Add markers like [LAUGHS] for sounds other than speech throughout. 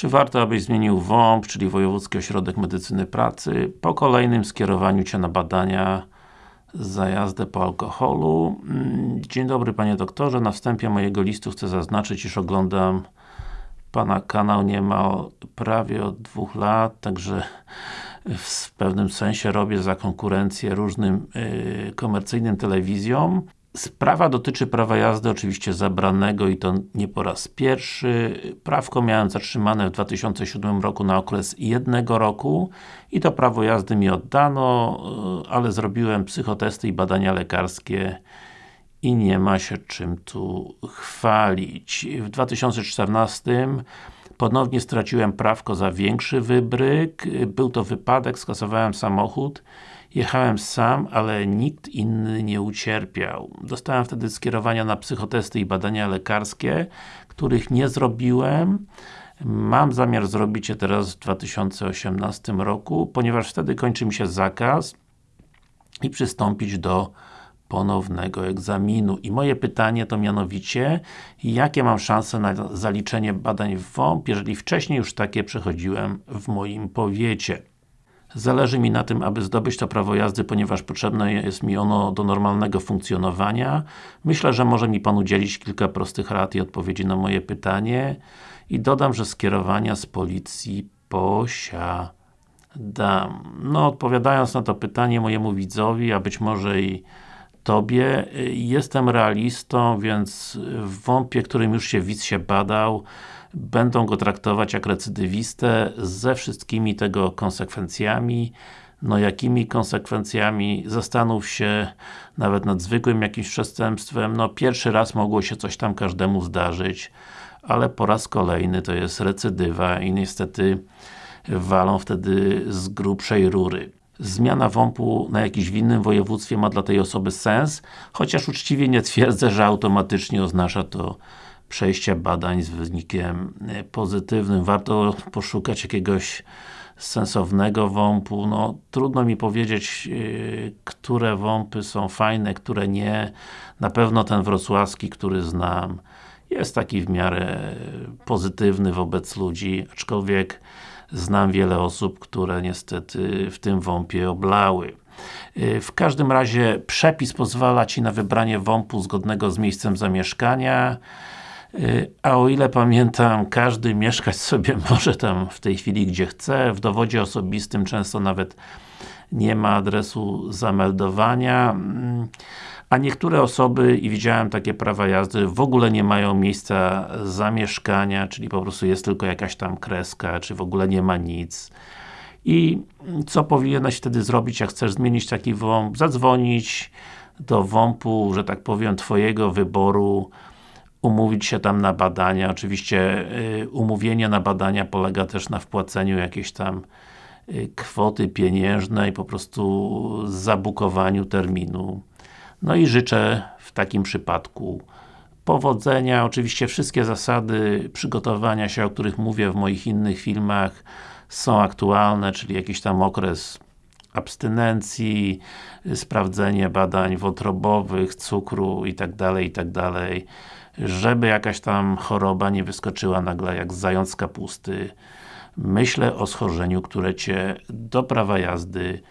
Czy warto, abyś zmienił WOMP, czyli Wojewódzki Ośrodek Medycyny Pracy, po kolejnym skierowaniu Cię na badania za jazdę po alkoholu? Mm, dzień dobry Panie Doktorze, na wstępie mojego listu chcę zaznaczyć, iż oglądam Pana kanał niemal prawie od dwóch lat, także w pewnym sensie robię za konkurencję różnym yy, komercyjnym telewizjom. Sprawa dotyczy prawa jazdy oczywiście zabranego i to nie po raz pierwszy. Prawko miałem zatrzymane w 2007 roku na okres jednego roku i to prawo jazdy mi oddano, ale zrobiłem psychotesty i badania lekarskie i nie ma się czym tu chwalić. W 2014 ponownie straciłem prawko za większy wybryk. Był to wypadek, skasowałem samochód Jechałem sam, ale nikt inny nie ucierpiał. Dostałem wtedy skierowania na psychotesty i badania lekarskie, których nie zrobiłem. Mam zamiar zrobić je teraz w 2018 roku, ponieważ wtedy kończy mi się zakaz i przystąpić do ponownego egzaminu. I moje pytanie to mianowicie, jakie mam szanse na zaliczenie badań w WOMP, jeżeli wcześniej już takie przechodziłem w moim powiecie. Zależy mi na tym, aby zdobyć to prawo jazdy, ponieważ potrzebne jest mi ono do normalnego funkcjonowania. Myślę, że może mi Pan udzielić kilka prostych rad i odpowiedzi na moje pytanie. I dodam, że skierowania z policji posiadam. No, odpowiadając na to pytanie mojemu widzowi, a być może i Tobie, jestem realistą, więc w wąpie, którym już się widz się badał, będą go traktować jak recydywistę ze wszystkimi tego konsekwencjami. No jakimi konsekwencjami? Zastanów się nawet nad zwykłym jakimś przestępstwem. No pierwszy raz mogło się coś tam każdemu zdarzyć, ale po raz kolejny to jest recydywa i niestety walą wtedy z grubszej rury. Zmiana WOMP-u na jakimś w innym województwie ma dla tej osoby sens, chociaż uczciwie nie twierdzę, że automatycznie oznacza to przejścia badań z wynikiem e, pozytywnym. Warto poszukać jakiegoś sensownego WOMP-u. No, trudno mi powiedzieć, yy, które WOMPy są fajne, które nie. Na pewno ten wrocławski, który znam, jest taki w miarę pozytywny wobec ludzi, aczkolwiek znam wiele osób, które niestety w tym WOMP-ie oblały. E, w każdym razie przepis pozwala Ci na wybranie WOMP-u zgodnego z miejscem zamieszkania Y, a o ile pamiętam, każdy mieszkać [LAUGHS] sobie może tam w tej chwili gdzie chce, w dowodzie osobistym często nawet nie ma adresu zameldowania, mm, a niektóre osoby, i widziałem takie prawa jazdy, w ogóle nie mają miejsca zamieszkania, czyli po prostu jest tylko jakaś tam kreska, czy w ogóle nie ma nic. I co powinieneś wtedy zrobić, jak chcesz zmienić taki WOMP? Zadzwonić do WOMP-u, że tak powiem, Twojego wyboru, umówić się tam na badania. Oczywiście y, umówienie na badania polega też na wpłaceniu jakiejś tam kwoty pieniężnej, po prostu zabukowaniu terminu. No i życzę w takim przypadku powodzenia. Oczywiście wszystkie zasady przygotowania się, o których mówię w moich innych filmach są aktualne, czyli jakiś tam okres abstynencji, sprawdzenie badań wątrobowych, cukru itd., itd żeby jakaś tam choroba nie wyskoczyła nagle jak zając z kapusty. Myślę o schorzeniu, które Cię do prawa jazdy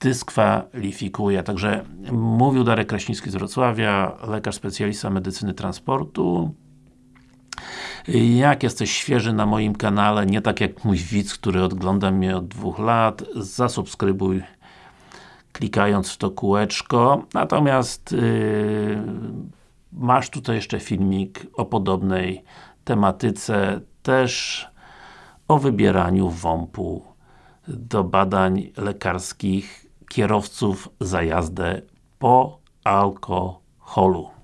dyskwalifikuje. Także mówił Darek Kraśnicki z Wrocławia, lekarz specjalista medycyny transportu. Jak jesteś świeży na moim kanale, nie tak jak mój widz, który ogląda mnie od dwóch lat, zasubskrybuj klikając w to kółeczko. Natomiast yy, Masz tutaj jeszcze filmik o podobnej tematyce, też o wybieraniu WOMP-u do badań lekarskich kierowców za jazdę po alkoholu.